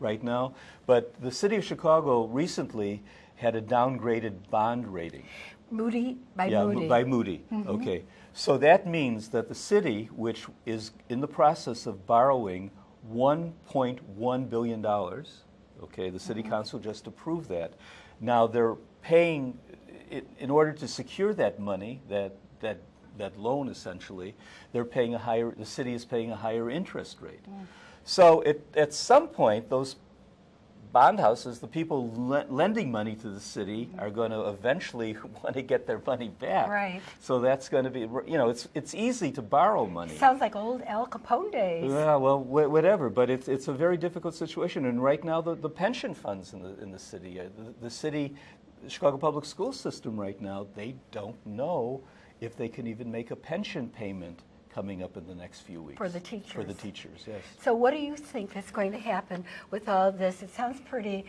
right now. But the city of Chicago recently had a downgraded bond rating. Moody, by yeah, Moody. by Moody. Mm-hmm. Okay. So that means that the city, which is in the process of borrowing $1.1 billion, okay, the city mm-hmm. council just approved that. Now they're paying, in order to secure that money, that, that, that loan essentially, they're paying a higher, the city is paying a higher interest rate. Mm. So it, at some point, those bond houses, the people le- lending money to the city are going to eventually want to get their money back. Right. So that's going to be, you know, it's it's easy to borrow money. Sounds like old Al Capone days. Yeah, well, wh- whatever, but it's it's a very difficult situation, and right now the, the pension funds in the in the city, uh, the, the city, the Chicago public school system right now, they don't know if they can even make a pension payment coming up in the next few weeks For the teachers. For the teachers. yes. So what do you think is going to happen with all this? It sounds pretty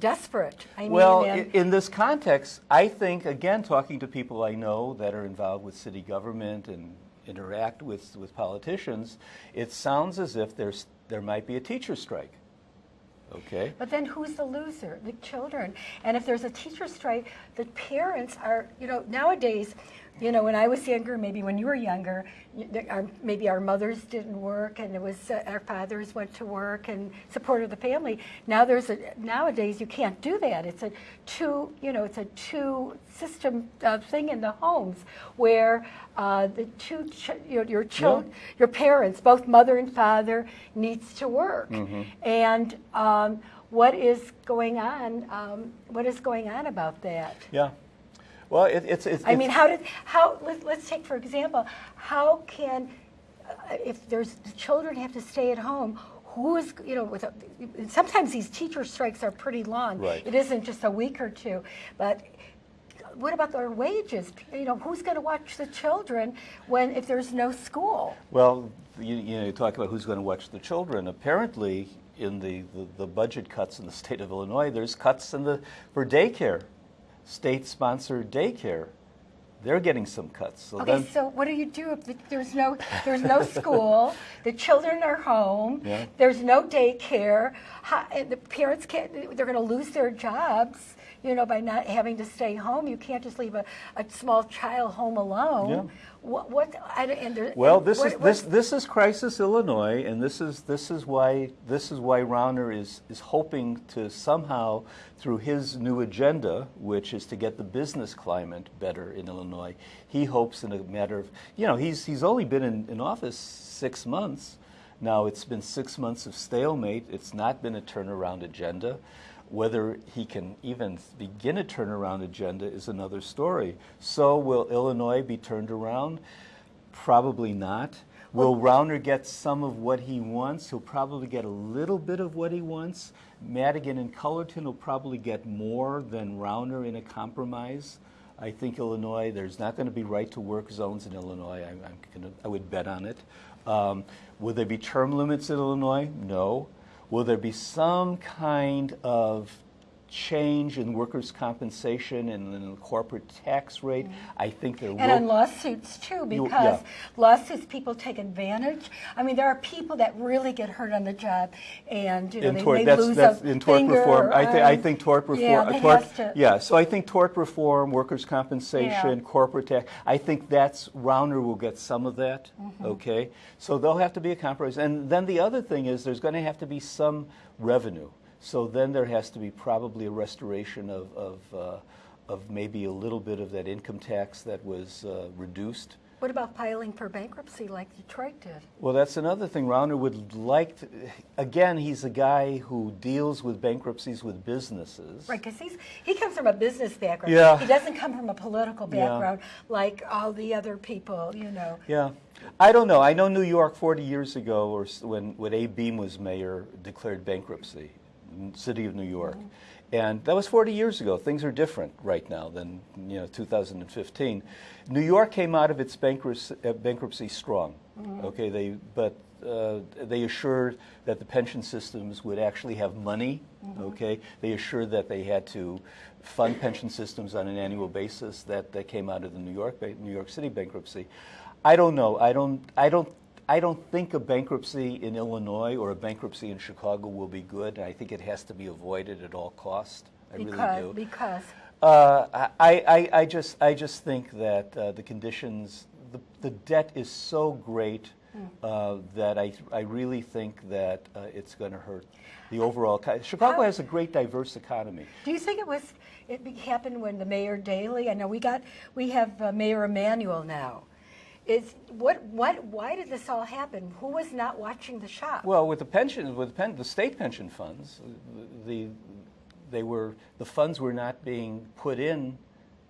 desperate. I mean, Well, and- in this context, I think, again, talking to people I know that are involved with city government and interact with, with politicians, it sounds as if there's, there might be a teacher strike. Okay? But then who's the loser? The children. And if there's a teacher strike, the parents are, you know, nowadays, you know, when I was younger, maybe when you were younger, our, maybe our mothers didn't work and it was uh, our fathers went to work and supported the family. Now there's a, nowadays you can't do that. It's a two, you know, it's a two system uh, thing in the homes where uh, the two, ch- your, your children, your parents, both mother and father, needs to work. And um, what is going on? Um, what is going on about that? Yeah. Well, it, it's, it's. I mean, how did how? Let, let's take for example, how can uh, if there's the children have to stay at home? Who is you know with a, sometimes these teacher strikes are pretty long. Right. It isn't just a week or two, but. What about their wages? You know, who's going to watch the children when if there's no school? Well, you, you know, you talk about who's going to watch the children. Apparently, in the, the, the budget cuts in the state of Illinois, there's cuts in the for daycare, state-sponsored daycare. They're getting some cuts. So Okay, then, so what do you do if the, there's no there's no school, the children are home, Yeah. there's no daycare, how, and eh, the parents can't they're going to lose their jobs, you know, by not having to stay home. You can't just leave a, a small child home alone. Yeah. What what I, and there, Well, this what- is this this is crisis Illinois, and this is this is why this is why Rauner is is hoping to somehow through his new agenda, which is to get the business climate better in Illinois. He hopes in a matter of you know he's he's only been in, in office six months. Now it's been six months of stalemate. It's not been a turnaround agenda. Whether he can even begin a turnaround agenda is another story. So will Illinois be turned around? Probably not. Will Rauner get some of what he wants? He'll probably get a little bit of what he wants. Madigan and Cullerton will probably get more than Rauner in a compromise. I think Illinois, there's not going to be right to work zones in Illinois. I, I'm gonna, I would bet on it. Um, will there be term limits in Illinois? No. Will there be some kind of change in workers' compensation and in the corporate tax rate? I think there Mm-hmm. and on lawsuits too, because yeah. lawsuits people take advantage. I mean, there are people that really get hurt on the job, and you know in they tort, may that's, lose that's a in tort finger reform. I, th- I think tort reform. Yeah, tort, to- yeah, so I think tort reform, workers' compensation, Yeah. corporate tax. I think that's Rauner will get some of that. Mm-hmm. Okay, so they'll have to be a compromise, and then the other thing is there's going to have to be some revenue. So then there has to be probably a restoration of of, uh, of maybe a little bit of that income tax that was uh, reduced. What about filing for bankruptcy like Detroit did? Well, that's another thing. Rauner would like to. Again, he's a guy who deals with bankruptcies with businesses. Right, because he's he comes from a business background. Yeah. He doesn't come from a political Yeah. background like all the other people, you know. Yeah. I don't know. I know New York 40 years ago, or when, when Abe Beame was mayor, declared bankruptcy, city of New York. And that was 40 years ago. Things are different right now than you know 2015. New York came out of its bankruptcy, uh, bankruptcy strong. Okay, they but uh, they assured that the pension systems would actually have money. Okay, they assured that they had to fund pension systems on an annual basis. That that came out of the New York New York City bankruptcy. I don't know. I don't. I don't. I don't think a bankruptcy in Illinois or a bankruptcy in Chicago will be good. I think it has to be avoided at all cost. I because, really do. Because, Uh, I, I, I just, I just think that uh, the conditions, the, the debt is so great uh, that I, I really think that uh, it's going to hurt the overall. Chicago How- has a great, diverse economy. do you think it was, it happened when the Mayor Daley, I know we got, we have uh, Mayor Emanuel now. Is, what, what, why did this all happen? Who was not watching the shop? Well, with the pensions, with pen, the state pension funds, the, they were, the funds were not being put in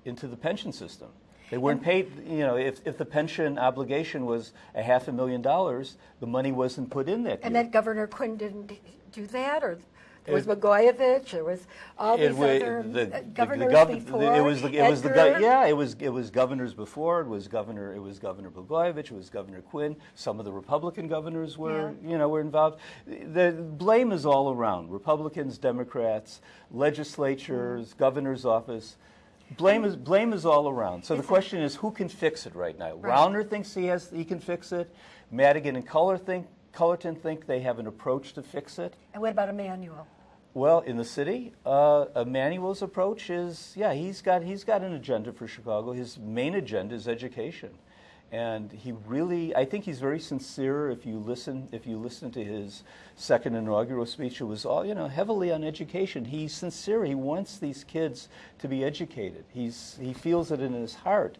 into the pension system. They weren't paid, you know, if, if the pension obligation was a half a million dollars, the money wasn't put in that And year. then Governor Quinn didn't do that, or there was It- Blagojevich, there was all these other the- uh, the- governors gov- before. It was the, it was the, yeah, it was, it was governors before, it was Governor, it was Governor Blagojevich, it was Governor Quinn, some of the Republican governors were, you know, were involved. The blame is all around, Republicans, Democrats, legislatures, governor's office. Blame is, blame is all around. So the question is, who can fix it right now? Right. Rauner thinks he has, he can fix it. Madigan and Culler think, Cullerton think they have an approach to fix it. And what about Emanuel? Well, in the city, uh, Emanuel's approach is, yeah, he's got he's got an agenda for Chicago. His main agenda is education, and he really, I think he's very sincere. If you listen, if you listen to his second inaugural speech, it was all you know heavily on education. He's sincere. He wants these kids to be educated. He's he feels it in his heart.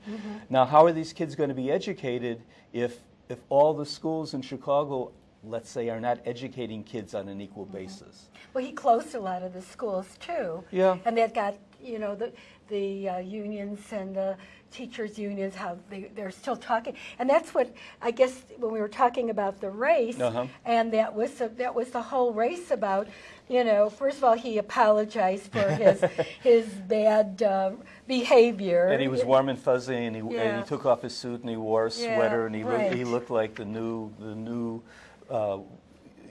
Now, how are these kids going to be educated if if all the schools in Chicago, let's say, are not educating kids on an equal basis? Well, he closed a lot of the schools too. Yeah. And that got, you know, the, the uh, unions and the teachers' unions, how they, they're still talking. And that's what, I guess, when we were talking about the race, Uh-huh. and that was, the- that was the whole race about, you know, first of all, he apologized for his, his bad uh, behavior. And he was warm and fuzzy, and he, and he took off his suit, and he wore a Yeah, sweater, and he, looked, he looked like the new, the new uh,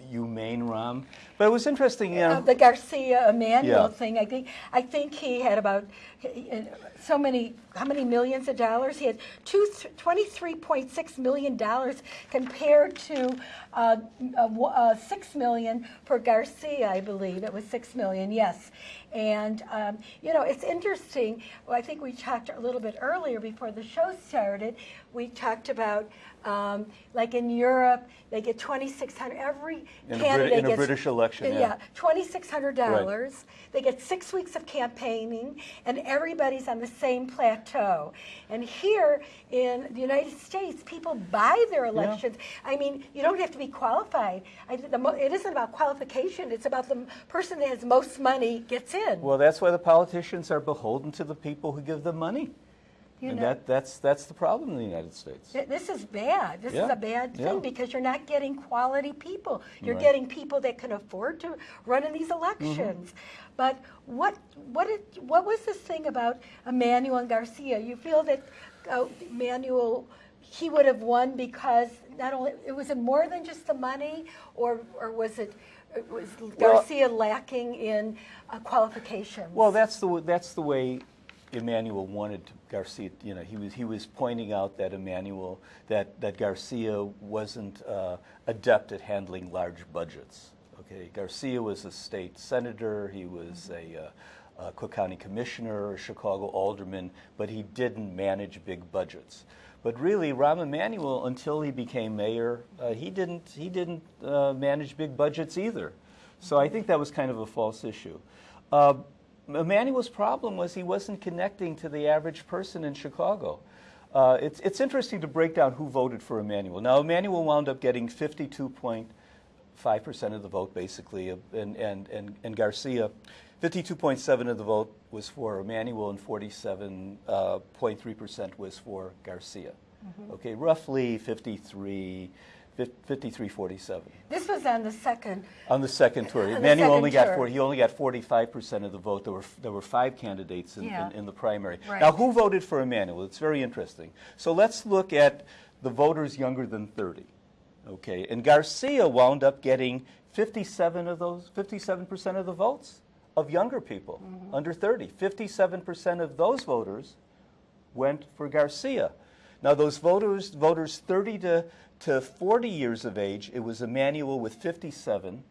you humane Rahm. But it was interesting, you know. Uh, the Garcia Emanuel Yeah. thing, I think, I think he had about so many, how many millions of dollars? He had two, $23.6 million compared to uh, uh, uh, 6 million for Garcia, I believe. It was 6 million, yes. And, um, you know, it's interesting. Well, I think we talked a little bit earlier before the show started. We talked about, um, like in Europe, they get 2,600, every In a Brit- candidate in a gets- British election, yeah. Yeah, $2,600. They get six weeks of campaigning, and everybody's on the same plateau. And here in the United States, people buy their elections. I mean, you don't have to be qualified. I, the, mo- it isn't about qualification, it's about the m- person that has most money gets in. Well, that's why the politicians are beholden to the people who give them money. You and know? that, that's, that's the problem in the United States. Th- This is bad. This is a bad thing yeah. because you're not getting quality people. You're Right. getting people that can afford to run in these elections. But what what what was this thing about Emanuel Garcia? You feel that uh, Emanuel he would have won because not only it was it more than just the money, or or was it? Was Garcia lacking in uh, qualifications? Well, that's the that's the way Emanuel wanted Garcia. You know, he was he was pointing out that Emanuel that that Garcia wasn't uh, adept at handling large budgets. Okay, Garcia was a state senator. He was a uh, uh, Cook County commissioner, a Chicago alderman, but he didn't manage big budgets. But really, Rahm Emanuel, until he became mayor, uh, he didn't he didn't uh, manage big budgets either. So I think that was kind of a false issue. Uh, Emanuel's problem was he wasn't connecting to the average person in Chicago. Uh, it's, it's interesting to break down who voted for Emanuel. Now, Emanuel wound up getting 52.5% of the vote, basically, uh, and, and, and, and Garcia, 52.7 of the vote was for Emanuel, and 47.3% was for Garcia. Okay, roughly 53, 53 47 this was on the second. on the second tour. On second only got tour. 40, he only got 45% of the vote. There were, there were five candidates in, Yeah. in, in the primary. Right. Now, who voted for Emanuel? It's very interesting. So let's look at the voters younger than 30. Okay, and Garcia wound up getting 57 of those, 57% of the votes of younger people Mm-hmm. under 30. 57% of those voters went for Garcia. Now, those voters, voters 30 to, To 40 years of age, it was Emanuel with 57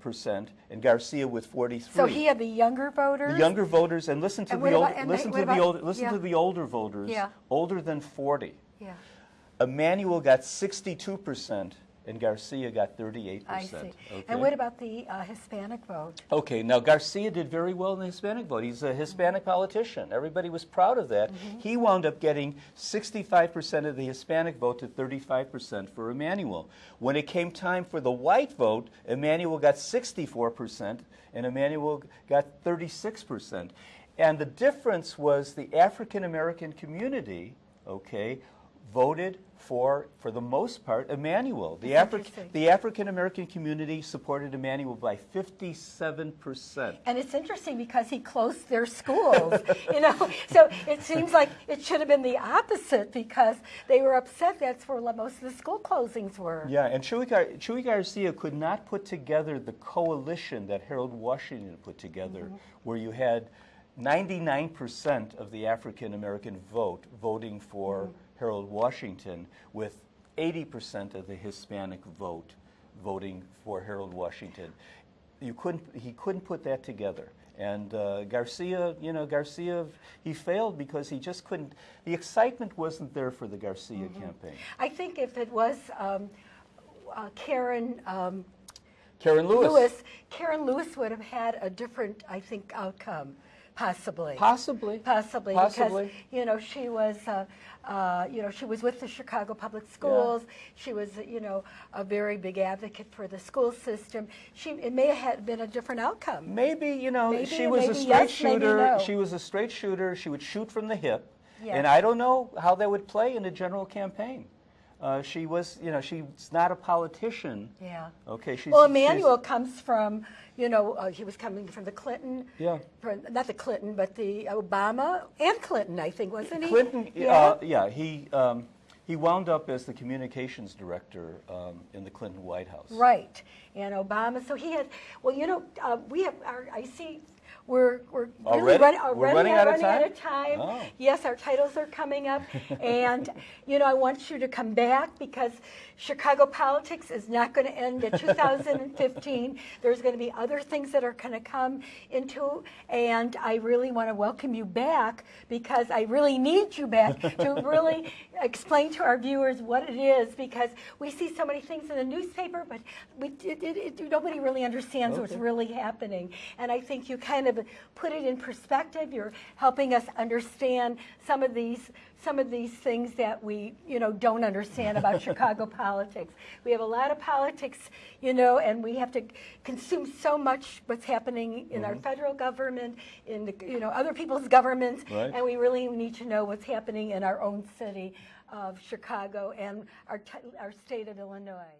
percent and Garcia with 43. So he had the younger voters? the younger voters, and listen to And the old, about- they- listen what to the old, listen yeah. to the older voters, Yeah. older than 40. Yeah, Emanuel got 62 percent and Garcia got 38 I see. percent. And what about the uh, Hispanic vote? Okay, now Garcia did very well in the Hispanic vote. He's a Hispanic politician. Everybody was proud of that. He wound up getting 65% of the Hispanic vote to 35% for Emanuel. When it came time for the white vote, Emanuel got 64% and Emanuel got 36%. And the difference was the African American community, okay, voted for, for the most part, Emanuel. The, Afri- the African American community supported Emanuel by 57%. And it's interesting because he closed their schools, you know. So it seems like it should have been the opposite because they were upset. That's where most of the school closings were. Yeah, and Chuy, Gar- Chuy Garcia could not put together the coalition that Harold Washington put together, Mm-hmm. where you had 99% of the African American vote voting for Mm-hmm. Harold Washington, with 80% of the Hispanic vote voting for Harold Washington. You couldn't, he couldn't put that together. And uh, Garcia, you know, Garcia, he failed because he just couldn't, the excitement wasn't there for the Garcia Mm-hmm. campaign. I think if it was um, uh, Karen um, Karen Lewis. Lewis, Karen Lewis would have had a different, I think, outcome, possibly. Possibly. Possibly, Possibly. because you know she was, uh, uh, you know, she was with the Chicago Public Schools. She was, you know, a very big advocate for the school system. She, it may have had been a different outcome. Maybe, you know, Maybe, she was a straight yes, shooter. no. She was a straight shooter. She would shoot from the hip. Yes. And I don't know how that would play in a general campaign. Uh, she was, you know, she's not a politician. Yeah. Okay, she's. Well, she's- Emanuel comes from, you know, uh, he was coming from the Clinton. Yeah. From, not the Clinton, but the Obama and Clinton, I think, wasn't he? Clinton, Yeah. uh, yeah, he, um, he wound up as the communications director um, in the Clinton White House. Right, and Obama. So he had. Well, you know, uh, we have. Our, I see. We're we're really Already? running, uh, We're running, out of running out time? of time. Oh. Yes, our titles are coming up, and you know, I want you to come back because Chicago politics is not going to end at 2015. There's going to be other things that are going to come into, and I really want to welcome you back because I really need you back to really explain to our viewers what it is because we see so many things in the newspaper, but we, it, it, it, nobody really understands what's really happening. And I think you kind of put it in perspective. You're helping us understand some of these some of these things that we you know don't understand about Chicago politics. We have a lot of politics, you know, and we have to consume so much what's happening in our mm-hmm. federal government, in the you know other people's governments, Right. and we really need to know what's happening in our own city of Chicago and our, t- our state of Illinois.